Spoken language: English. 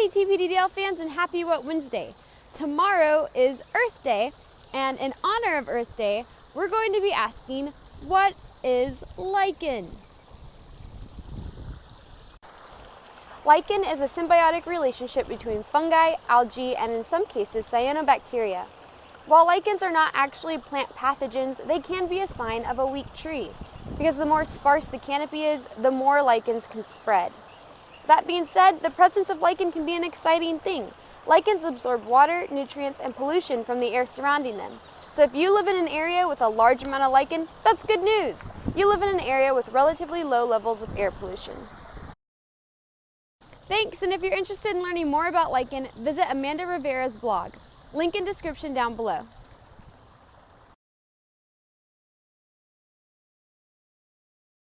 Howdy TPDDL fans and happy What Wednesday. Tomorrow is Earth Day and in honor of Earth Day, we're going to be asking, what is lichen? Lichen is a symbiotic relationship between fungi, algae, and in some cases cyanobacteria. While lichens are not actually plant pathogens, they can be a sign of a weak tree because the more sparse the canopy is, the more lichens can spread. That being said, the presence of lichen can be an exciting thing. Lichens absorb water, nutrients, and pollution from the air surrounding them. So if you live in an area with a large amount of lichen, that's good news. You live in an area with relatively low levels of air pollution. Thanks, and if you're interested in learning more about lichen, visit Amanda Rivera's blog. Link in description down below.